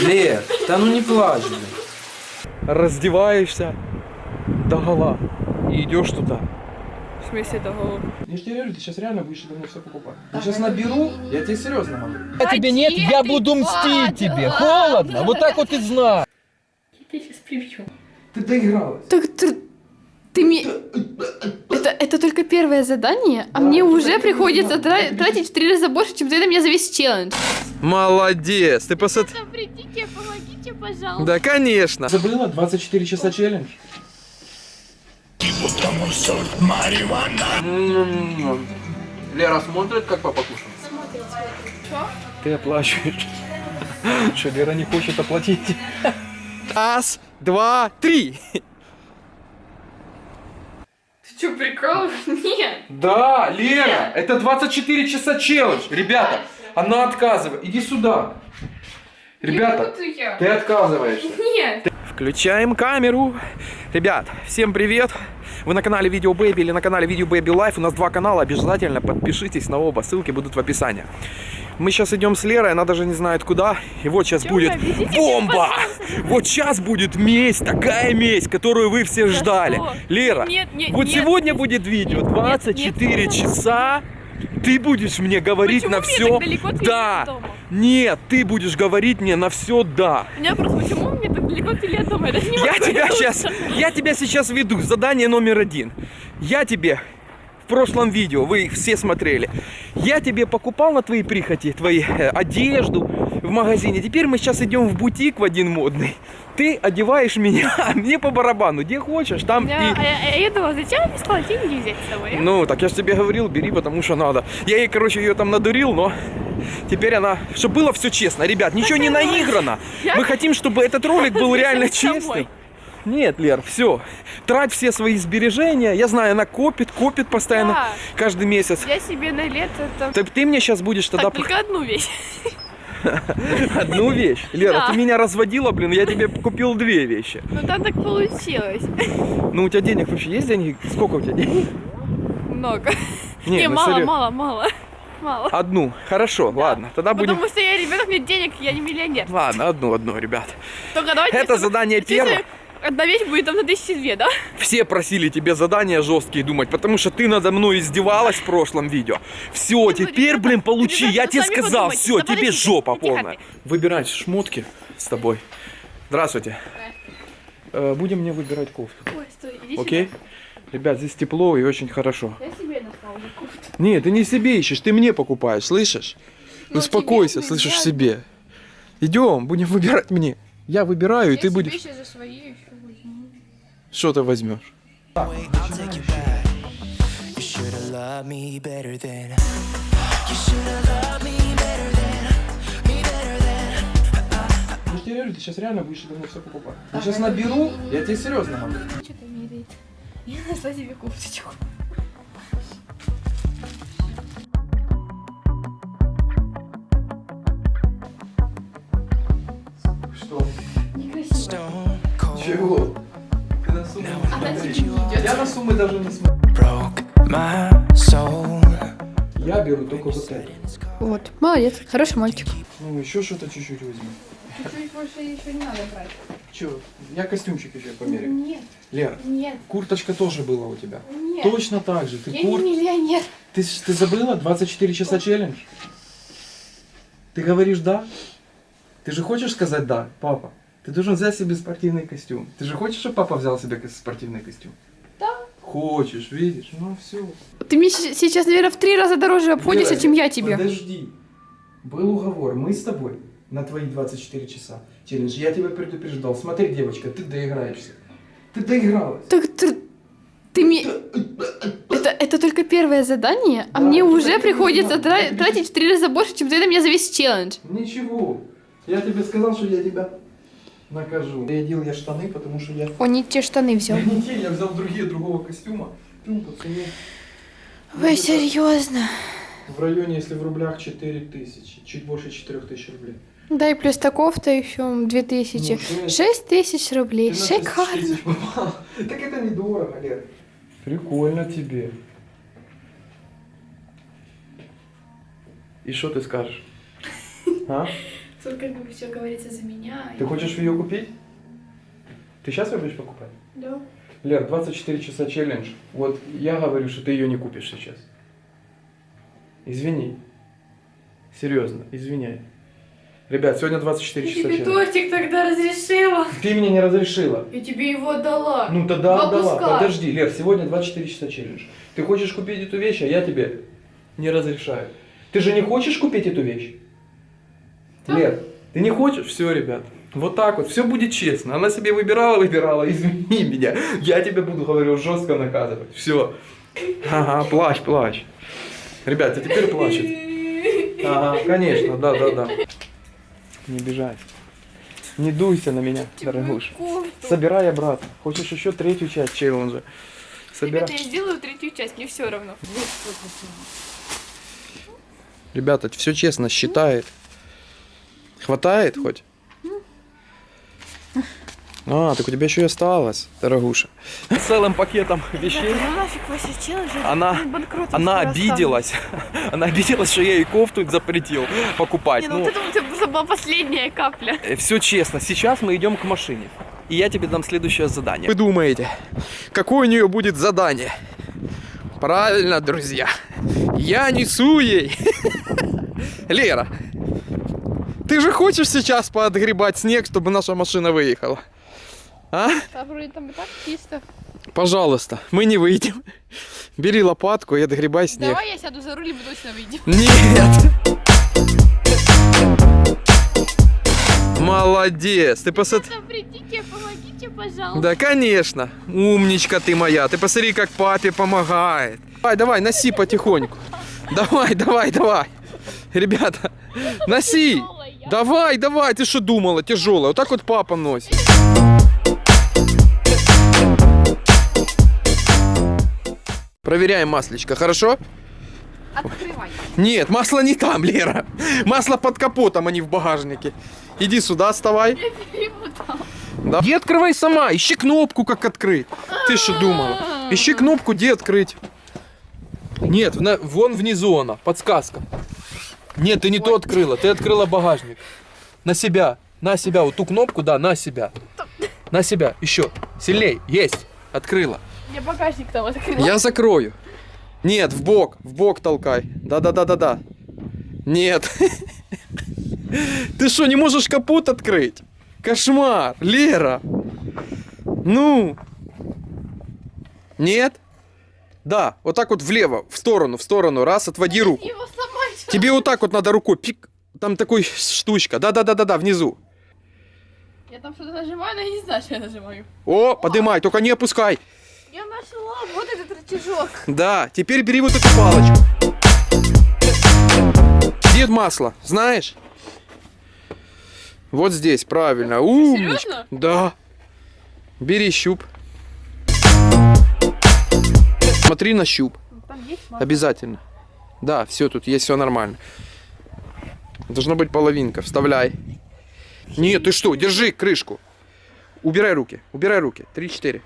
Лер, да ну не плачь, блин. Раздеваешься до гола и идешь туда. В смысле того? Я же тебе говорю, ты сейчас реально будешь это мне все покупать. Я сейчас наберу, я тебе серьезно могу. А тебе нет, я буду мстить тебе. Холодно, вот так вот и знай. Я сейчас прибью. Ты доигралась. Так ты, ты мне... Это, это только первое задание, а Да, мне уже приходится тра- тратить в три раза больше, чем за это меня за весь челлендж. Молодец, ты посмотри. Придите, помогите, пожалуйста. Да, конечно. Забыла 24 часа челлендж? М-м-м. Лера смотрит, как папа кушает? Ты оплачиваешь. Что, Лера не хочет оплатить? Раз, два, три. Что, прикол? Нет. Да, Лера, это 24 часа челлендж. Ребята, она отказывает. Иди сюда. Ребята, ты отказываешься. Нет. Включаем камеру. Ребят, всем привет. Вы на канале Видео Baby или на канале Видео Baby Life. У нас два канала. Обязательно подпишитесь на оба. Ссылки будут в описании. Мы сейчас идем с Лерой, она даже не знает куда. И вот сейчас будет бомба! Вот сейчас будет месть, такая месть, которую вы все ждали. что? Лера, Нет, нет, вот нет. сегодня будет видео 24 часа. Ты будешь мне говорить Почему на все да. Нет, ты будешь говорить мне на все да. У меня просто почему мне так далеко дома? Я даже не Я тебя вернуться. сейчас, я тебя сейчас веду. Задание номер один. Я тебе в прошлом видео, вы их все смотрели, я тебе покупал на твои прихоти, твои э, одежду магазине. Теперь мы сейчас идем в бутик в один модный. Ты одеваешь меня, а мне по барабану, где хочешь, там Я, и... а я, а я думала, зачем мне стало деньги взять с собой? Ну, так я же тебе говорил, бери, потому что надо. Я ей, короче, ее там надурил, но теперь она... Чтобы было все честно. Ребят, ничего не наиграно. Я- Мы хотим, чтобы этот ролик был реально честным. Нет, Лер, все. Трать все свои сбережения. Я знаю, она копит, копит постоянно, Да. каждый месяц. Я себе на лето там... Так ты мне сейчас будешь тогда Так, только одну вещь. одну вещь. Лера, Да. ты меня разводила, блин, я тебе купил две вещи. Ну там так получилось. Ну, у тебя денег вообще есть деньги? Сколько у тебя денег? Много. Не, Не, ну, мало, серьё- мало, мало. Мало. Одну. Хорошо, ладно. Тогда будем... Потому что я ребенок, нет денег, я не миллионер. Ладно, одну, одну, ребят. Только давайте... Это задание первое. Одна вещь будет там на тысячи две, да? Все просили тебе задания жесткие думать, потому что ты надо мной издевалась в прошлом видео. Все, теперь, блин, получи, я Ребята, тебе сказал, подумайте. все, Да тебе жопа не полная. Выбирать шмотки с тобой. Здравствуйте. Э, Будем мне выбирать кофту, Ой, стой, иди окей? Ребят, здесь тепло и очень хорошо. сюда. Я себе нашла уже кофту. Нет, ты не себе ищешь, ты мне покупаешь, слышишь? Ну, Успокойся, тебе слышишь себе. Идем, будем выбирать мне. Я выбираю, и ты будешь... сейчас за свои еще. Что ты возьмешь? Же тебе говорю, ты сейчас реально будешь это мне все покупать. Я сейчас наберу, я тебе серьезно могу. Что-то меряет. Я нашла себе кофточку. Суммы даже не смотрю. Я беру только вот это. Вот, молодец, хороший мальчик. Ну, еще что-то чуть-чуть возьму. Чуть больше еще не надо брать. Че? Я костюмчик еще померяю. Нет, Лера, нет, курточка тоже была у тебя. нет. Точно так же. Ты Я кур... не миллионер. Ты, ты забыла 24 часа челлендж? Ты говоришь да? Ты же хочешь сказать да, папа? Ты должен взять себе спортивный костюм. Ты же хочешь, чтобы папа взял себе спортивный костюм? Хочешь, видишь? Ну все. Ты мне сейчас, наверное, в три раза дороже обходишься, чем я тебе. Подожди. Был уговор. Мы с тобой на твои 24 часа челлендж. Я тебя предупреждал. Смотри, девочка, ты доиграешься. Ты доигралась. Так ты, ты мне... Это, это только первое задание, а Да, мне уже приходится тратить в три раза больше, чем за это меня за весь челлендж. Ничего. Я тебе сказал, что я тебя накажу. Рядил я штаны, потому что я... Он не те штаны взял. Я не те, я взял другие другого костюма. Ну, по цене. Вы серьезно? В районе, если в рублях, 4 тысячи. Чуть больше 4 тысяч рублей. Да и плюс таковта еще две тысячи. Ну, шесть. Шесть тысяч рублей. 6 Шикарно. Так это недорого, Лер. Прикольно тебе. И что ты скажешь? А? Только как все говорится за меня. Ты хочешь ее купить? Ты сейчас ее будешь покупать? Да. Лер, 24 часа челлендж. Вот я говорю, что ты ее не купишь сейчас. Извини. Серьезно, извиняй. Ребят, сегодня 24 Я часа тебе челлендж. тортик тогда разрешила. Ты мне не разрешила. Я тебе его отдала. Ну тогда Два отдала. Подожди, Лер, сегодня 24 часа челлендж. Ты хочешь купить эту вещь, а я тебе не разрешаю. Ты же не хочешь купить эту вещь? Лер, ты не хочешь? Все, ребят. Вот так вот, все будет честно. Она себе выбирала, выбирала, извини меня. Я тебя буду, говорю, жестко наказывать. Все. Ага, плачь, плачь. Ребят, а теперь плачет. Ага, конечно, да, да, да. Не бежать. Не дуйся на меня, дорогуша. Собирай обратно. Хочешь еще третью часть челленджа? Собирай. Ребята, я сделаю третью часть, мне все равно. Ребята, все честно, считает. Хватает хоть? А, так у тебя еще и осталось, дорогуша. Целым пакетом вещей. Ну нафиг челленджи. Она- ну, Она обиделась. Она обиделась, что я ей кофту запретил покупать. Не, ну, вот это это была последняя капля. Все честно, сейчас мы идем к машине. И я тебе дам следующее задание. Вы думаете, какое у нее будет задание? Правильно, друзья. Я несу ей. Лера, ты же хочешь сейчас поотгребать снег, чтобы наша машина выехала? А? А вроде там и так чисто. Пожалуйста, мы не выйдем. Бери лопатку и отгребай снег. Давай я сяду за руль и мы точно выйдем. Нет! Молодец! Ты посмотри. Придите, помогите, пожалуйста. Да, конечно. Умничка ты моя. Ты посмотри, как папе помогает. Давай, давай, носи потихоньку. Давай, давай, давай. Ребята, носи. Давай, давай. Ты что думала? Тяжелая. Вот так вот папа носит. Проверяем маслечко, хорошо? Открывай. Нет, масло не там, Лера. Масло под капотом, а не в багажнике. Иди сюда, вставай. Да. Иди открывай сама, ищи кнопку, как открыть. Ты что думала? Ищи кнопку, где открыть. Нет, вон внизу она, подсказка. Нет, ты не то открыла, ты открыла багажник. На себя, на себя, вот ту кнопку, да, на себя. На себя, еще, сильней, есть, открыла. Я багажник там открыла. Я закрою. Нет, в бок, в бок толкай. Да-да-да-да-да. Нет. Ты что, не можешь капот открыть? Кошмар, Лера. Ну. Нет? Да, вот так вот влево, в сторону, в сторону. Раз, отводи руку. Его сломать. Тебе вот так вот надо рукой. Пик. Там такой штучка. Да-да-да-да-да, внизу. Я там что-то нажимаю, но я не знаю, что я нажимаю. О, подымай, только не опускай. Я нашла вот этот рычажок. Да, теперь бери вот эту палочку. Где масло, знаешь? Вот здесь, правильно. Умничка. серьезно? Да. Бери щуп. Смотри на щуп. Там есть масло. Обязательно. Да, все, тут есть все нормально. Должна быть половинка. Вставляй. Нет, ты что, держи крышку. Убирай руки, убирай руки. Три-четыре.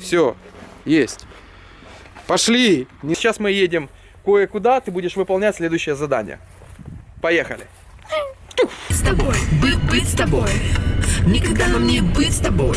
Все, есть. Пошли. Сейчас мы едем кое-куда, ты будешь выполнять следующее задание. Поехали. с тобой, быть, быть с тобой. Никогда нам не быть с тобой.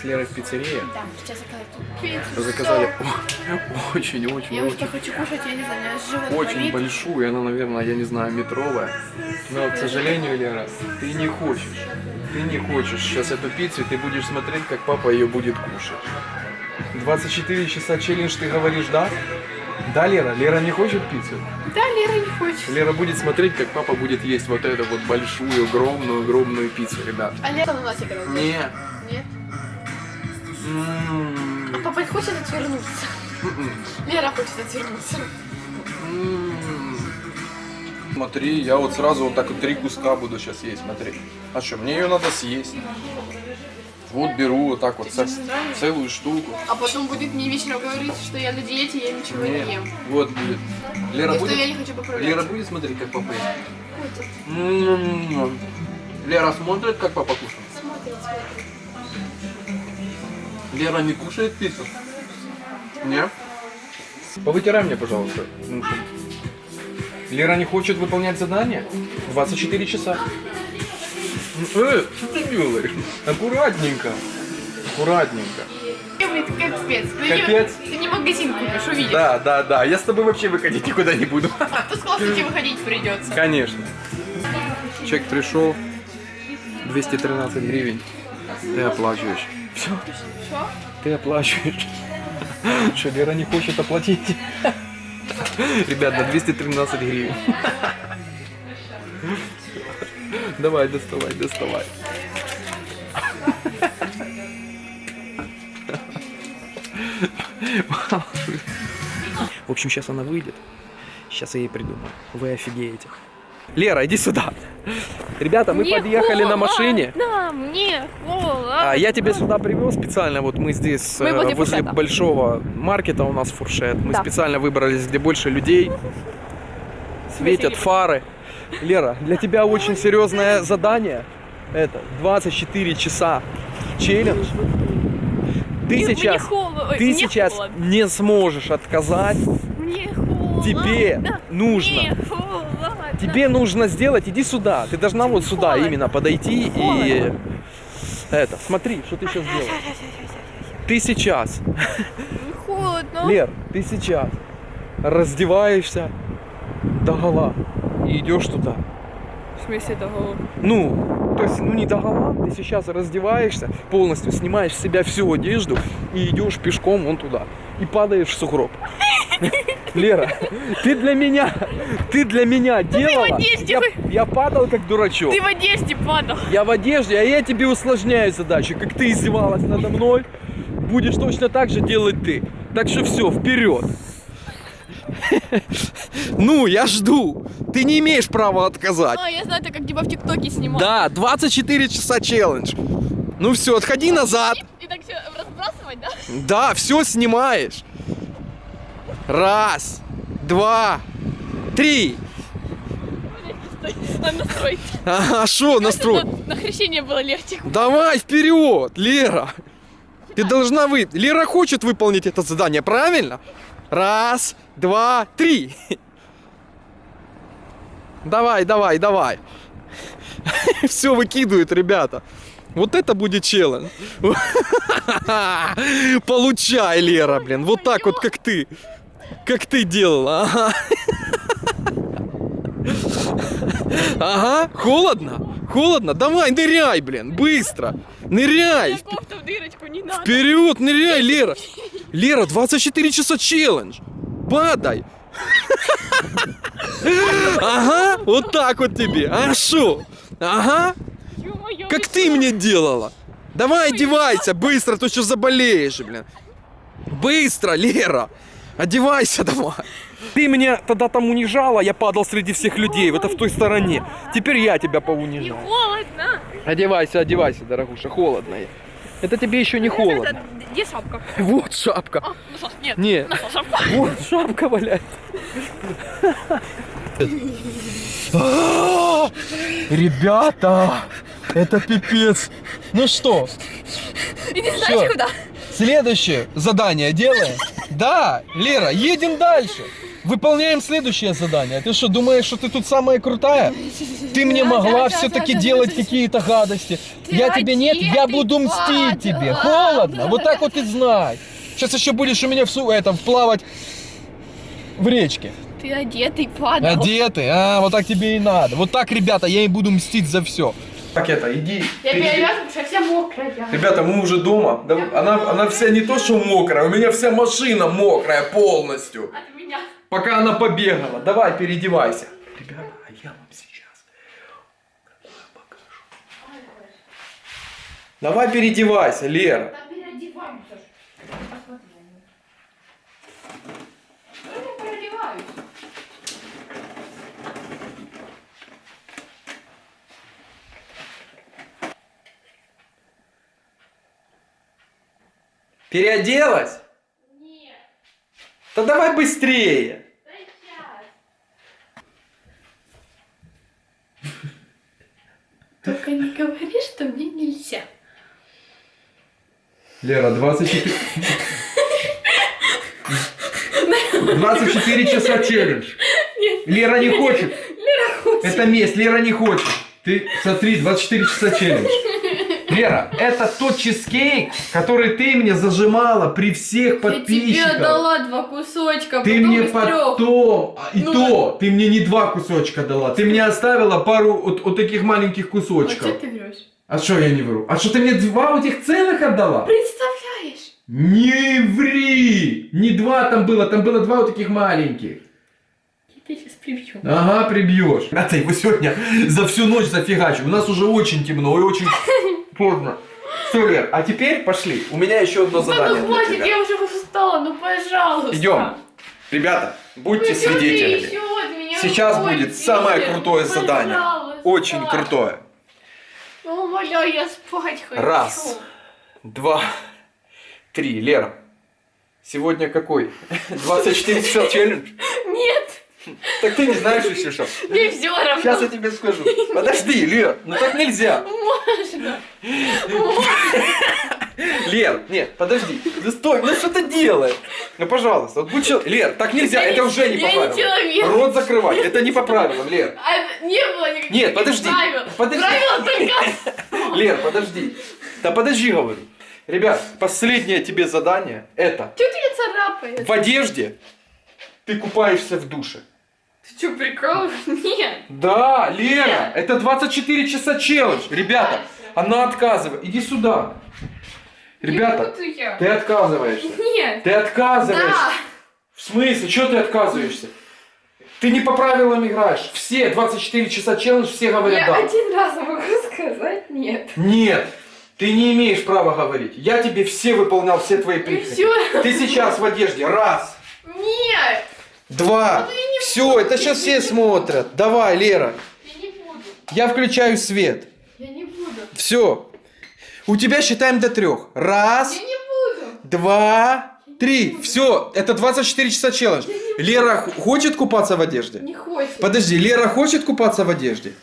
с Лерой в пиццерии Да, сейчас заказать пиццу. заказали очень, очень, Я уже очень, хочу кушать, я не знаю, у меня живот очень болит. большую, она, наверное, я не знаю, метровая. Но, к сожалению, Лера, ты не хочешь. Ты не хочешь сейчас эту пиццу, и ты будешь смотреть, как папа ее будет кушать. 24 часа челлендж, ты говоришь, да? Да, Лера? Лера не хочет пиццу? Да, Лера не хочет. Лера будет смотреть, как папа будет есть вот эту вот большую, огромную, огромную пиццу, ребят. А Лера на носик разложит. Не. Нет? А папа хочет отвернуться. м-м, Лера хочет отвернуться. Смотри, я вот сразу вот так вот три куска буду сейчас есть, смотри. А что, мне ее надо съесть. Вот беру вот так вот со- целую штуку. А потом будет мне вечером говорить, что я на диете, я ничего Нет, не ем. вот будет. Лера И будет, я не хочу поправлять. Лера будет смотреть, как папа ест? М-м-м. Лера смотрит, как папа кушает? Смотрит, смотрит. Лера не кушает пиццу? Нет? Повытирай мне, пожалуйста. Ну, что? Лера не хочет выполнять задание? 24 часа. Э, что ты делаешь? Аккуратненько. Аккуратненько. Капец. Ты Капец. Не, ты не магазин купишь, увидишь. Да, да, да. Я с тобой вообще выходить никуда не буду. А то с классники выходить придется. Конечно. Чек пришел. 213 гривен. Ты оплачиваешь. Все. Что? Ты оплачиваешь. Что, Лера не хочет оплатить? Ребят, на 213 гривен. Давай, доставай, доставай. В общем, сейчас она выйдет. Сейчас я ей придумаю. Вы офигеете. Лера, иди сюда. Ребята, мы Мне подъехали на машине. Да, мне холодно. А, я тебя сюда привез специально. Вот мы здесь Мы э, возле возле фуршета. большого маркета у нас фуршет. Мы Да. специально выбрались, где больше людей. Светят фары. Лера, для тебя очень серьезное задание. Это 24 часа челлендж. Ты Мне- сейчас, холодно. Ты сейчас холодно. не сможешь отказать. Мне холодно. Тебе нужно. Мне холодно. Тебе нужно сделать, иди сюда. Ты должна вот сюда именно подойти и это. Смотри, что ты сейчас делаешь. Ты сейчас, холодно. Лер, ты сейчас раздеваешься до гола и идешь туда. В смысле того? Ну, то есть, ну не до гола, ты сейчас раздеваешься, полностью снимаешь с себя всю одежду и идешь пешком вон туда. И падаешь в сугроб. Лера, ты для меня, ты для меня делала. одежде Я, я падал как дурачок. Ты в одежде падал. Я в одежде, а я тебе усложняю задачу. Как ты издевалась надо мной, будешь точно так же делать ты. Так что все, вперед. Ну, я жду. Ты не имеешь права отказать. А, я знаю, это как типа в ТикТоке снимал. Да, 24 часа челлендж. Ну все, отходи назад. И, и так все разбрасывать, да? Да, все снимаешь. Раз, два, три. Надо настроить. А что настрой? Чтобы На хрещение было легче. Давай вперед, Лера. Ты должна вы. Лера хочет выполнить это задание, правильно? Раз, два, три. Давай, давай, давай. Все выкидывают, ребята. Вот это будет челлендж. Получай, Лера, блин. Вот так вот, как ты. Как ты делала. Ага. Ага, холодно? Холодно? Давай, ныряй, блин, быстро. Ныряй. Вперед, ныряй, Лера. Лера, 24 часа челлендж. Падай. Ага, вот так вот тебе. А шо? Ага, как ты мне делала. Давай одевайся, быстро, то что заболеешь, блин. Быстро, Лера. Одевайся давай. Ты меня тогда там унижала, я падал среди всех людей, это в той стороне. Теперь я тебя Не поунижал. холодно. Одевайся, одевайся, дорогуша, холодно. Это тебе еще не холодно. Это, где шапка? Вот шапка. А, насос, нет. Не. Шапка. Вот шапка валяется. А, Ребята, это пипец. Ну что, И не Всё. знаешь куда? следующее задание делаем? Да, Лера, едем дальше. Выполняем следующее задание. Ты что, думаешь, что ты тут самая крутая? Ты мне могла все-таки делать какие-то гадости. Я тебе нет, я буду мстить тебе. Холодно, вот так вот и знай. Сейчас еще будешь у меня в су этом плавать в речке. Ты одетый падал. Одетый, а, вот так тебе и надо. Вот так, ребята, я и буду мстить за все. Так это, иди. Я перевязываю, что я вся мокрая. Ребята, мы уже дома. Да, Она, она вся не то, что мокрая, у меня вся машина мокрая полностью. От меня. Пока она побегала. Давай, переодевайся. Ребята, а я вам сейчас покажу. Давай переодевайся, Лера. Да переодеваемся. Посмотри на него. Ну, я переодеваюсь. Переоделась? Нет, Да давай быстрее. да сейчас. Только не говори, что мне нельзя. Лера, 24... 24 часа челлендж. Лера не хочет. Это месть, Лера не хочет. Ты смотри, 24 часа челлендж. Лера, это тот чизкейк, который ты мне зажимала при всех Я тебе подписчиках. дала два кусочка, Ты мне потом, а, и Ну, то, ты мне не два кусочка дала, ты мне оставила пару вот, вот таких маленьких Вот кусочков. что ты врешь? А что я не вру? А что ты мне два вот этих целых отдала? Представляешь? Не ври! Не два там было, там было два вот таких маленьких. Я сейчас прибью. Ага, прибьешь. А ты его сегодня за всю ночь зафигачу. У нас уже очень темно и очень поздно. Все, Лер, а теперь пошли. У меня еще одно Да задание ну для хватит, я уже устала, ну пожалуйста. Идем. Ребята, будьте Ну, свидетелями. Сейчас будет самое крутое Ну, задание. пожалуйста. Очень крутое. Ну, умоляю, я спать хочу. Раз. Два, три. Лера, сегодня какой? 24 часа челлендж? Так ты не знаешь еще что? мне все равно. Сейчас я тебе скажу. Подожди, Лер, ну так нельзя. Можно. Лер, нет, подожди. Ну стой, ну что ты делаешь? Ну пожалуйста, вот будь чел- Лер, так нельзя, это уже не по правилам. человек. Рот закрывать, это не по правилам, Лер. А не было никаких Нет, подожди, правил. подожди. Правила только... Лер, подожди. Да подожди, говорю. Ребят, последнее тебе задание это Чё ты меня царапаешь? в одежде ты купаешься в душе. Ты что, прикалываешь? Нет. Да, Лера, Нет. это 24 часа челлендж. Ребята, она отказывает. Иди сюда. Ребята, я. ты отказываешься. Нет. Ты отказываешься. Да. В смысле? Чего ты отказываешься? Ты не по правилам играешь. Все 24 часа челлендж, все говорят Я да. один раз могу сказать нет. Нет, ты не имеешь права говорить. Я тебе все выполнял, все твои прихоти. все. Ты сейчас в одежде. Раз, Нет. Два. Ну, я не Все, буду. это сейчас все смотрят. Давай, Лера. Я не буду. Я включаю свет. Я не буду. Все. У тебя считаем до трех. Раз, Я не буду. два, три. Все, это 24 часа челлендж. Лера хочет купаться в одежде? Не хочет. Подожди, Лера хочет купаться в одежде?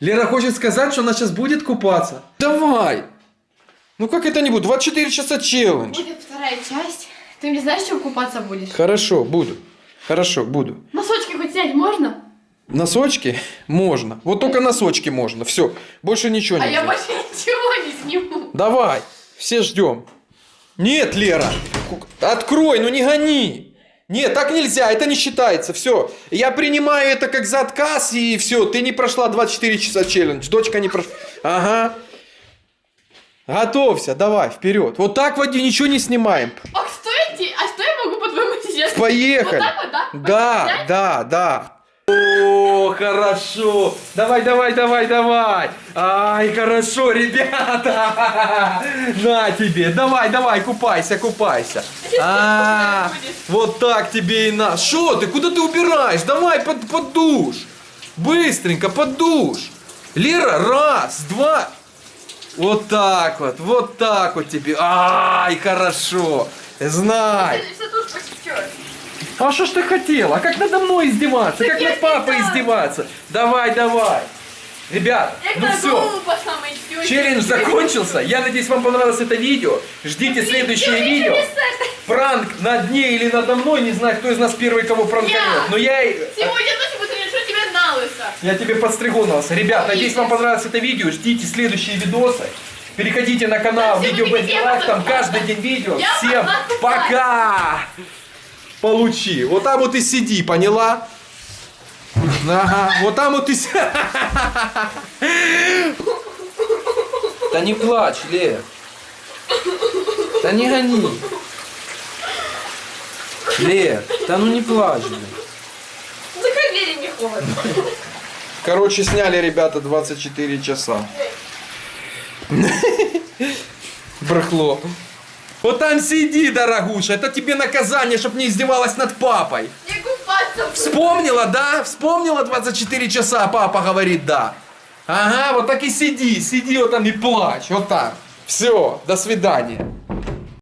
Лера хочет сказать, что она сейчас будет купаться. Давай. Ну как это не будет? 24 часа челлендж. Будет вторая часть. Ты мне знаешь, чем купаться будешь? Хорошо, буду. Хорошо, буду. Носочки хоть снять можно? Носочки можно. Вот только носочки можно. Все, больше ничего А нельзя. я больше ничего не сниму. Давай, все ждем. Нет, Лера, открой, ну не гони. Нет, так нельзя, это не считается. Все, я принимаю это как за отказ, и все, ты не прошла 24 часа челлендж. Дочка не прошла. Ага. Готовься, давай, вперед. Вот так води, ничего не снимаем. А что я те- А что я могу по-твоему сейчас? Поехали. Вот так вот, да? Да, да. О, хорошо. Давай, давай, давай, давай. Ай, хорошо, ребята. На тебе. Давай, давай, купайся, купайся. А, вот так тебе и на. Что ты? Куда ты убираешь? Давай под, под душ. Быстренько, под душ. Лера, раз, два. Вот так вот, вот так вот тебе. Ай, хорошо. Знай. Ты все тут потечет. А что ж ты хотела? А как надо мной издеваться? Так Как над папой издеваться? Давай, давай. Ребят, Я ну все. Челлендж закончился. Я надеюсь, вам понравилось это видео. Ждите следующее видео. Пранк над ней или надо мной. Не знаю, кто из нас первый кого пранканет. Но я, и- Сегодня ночью потрясу тебя на лысо. я тебе подстригу на вас. Ребят, надеюсь, вам понравилось это видео. Ждите следующие видосы. Переходите на канал Видео я Life, там каждый день видео. Всем пока! Получи. Вот там вот и сиди, поняла? Ага, вот там вот и си- Да не плачь, Лер. Да не гони. Лер, да ну не плачь, блин. Закрой двери, не холодно. Короче, сняли ребята 24 часа. Брахло. Вот там сиди, дорогуша. Это тебе наказание, чтоб не издевалась над папой. Не купаться. Вспомнила, да? Вспомнила 24 часа, папа говорит да. Ага, вот так и сиди, сиди вот там и плачь, вот так. Все, до свидания.